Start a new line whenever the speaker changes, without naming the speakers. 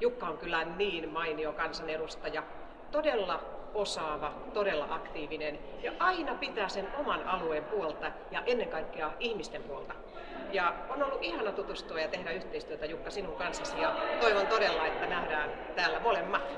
Jukka on kyllä niin mainio kansanedustaja, todella osaava, todella aktiivinen ja aina pitää sen oman alueen puolta ja ennen kaikkea ihmisten puolta. Ja on ollut ihana tutustua ja tehdä yhteistyötä Jukka sinun kanssasi ja toivon todella, että nähdään täällä molemmat.